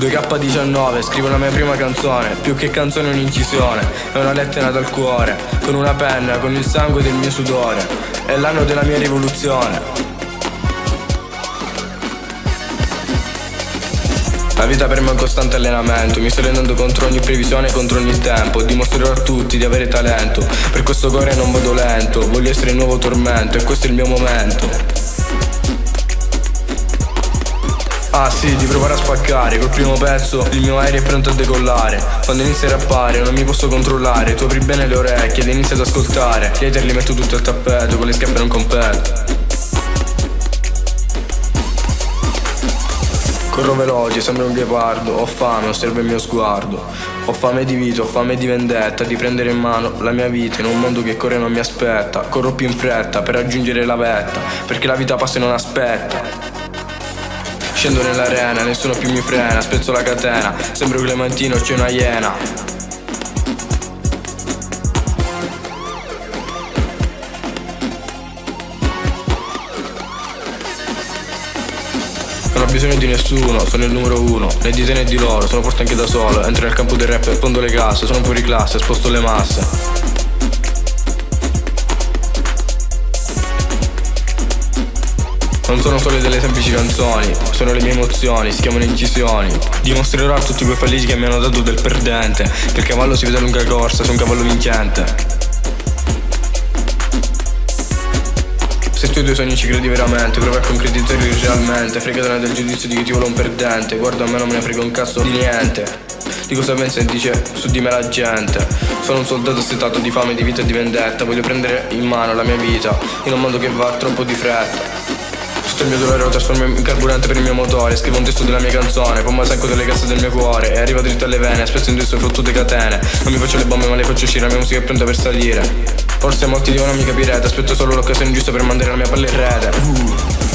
2K19, scrivo la mia prima canzone, più che canzone un'incisione, è una lettera dal cuore, con una penna, con il sangue del mio sudore, è l'anno della mia rivoluzione. La vita per me è un costante allenamento, mi sto rendendo contro ogni previsione contro ogni tempo. Dimostrerò a tutti di avere talento, per questo cuore non vado lento, voglio essere il nuovo tormento e questo è il mio momento. Ah sì, di provare a spaccare. Col primo pezzo il mio aereo è pronto a decollare. Quando inizia a rappare non mi posso controllare. Tu apri bene le orecchie ed inizi ad ascoltare. Gli hater li metto tutto al tappeto Con le schiappe non competo Corro veloce, sembra un ghepardo. Ho fame, osserva il mio sguardo. Ho fame di vita, ho fame di vendetta Di prendere in mano la mia vita In un mondo che corre e non mi aspetta. Corro più in fretta per raggiungere la vetta Perché la vita passa e non aspetta Scendo nell'arena, nessuno più mi frena Spezzo la catena, sembro Clementino, c'è una iena. Non ho bisogno di nessuno, sono il numero uno Né di te né di loro, sono forte anche da solo Entro nel campo del rap fondo le casse Sono fuori classe, sposto le masse Non sono solo delle semplici canzoni, sono le mie emozioni, si chiamano incisioni. Dimostrerò a tutti quei falliti che mi hanno dato del perdente, che il cavallo si vede a lunga corsa, sei un cavallo vincente. Se tu i tuoi sogni ci credi veramente Prova a concretizzarli realmente Fregatene del giudizio di chi ti vuole un perdente Guarda a me non me ne frega un cazzo di niente Di cosa pensa e dice su di me la gente Sono un soldato assetato di fame, di vita e di vendetta Voglio prendere in mano la mia vita In un mondo che va troppo di fretta il mio dolore lo trasformo in carburante per il mio motore. Scrivo un testo della mia canzone Poi secco delle casse del mio cuore. E arriva dritto alle vene Spesso indosso fottute catene. Non mi faccio le bombe ma le faccio uscire La mia musica è pronta per salire. Forse molti di voi non mi capirete Aspetto solo l'occasione giusta per mandare la mia palla in rete. uh.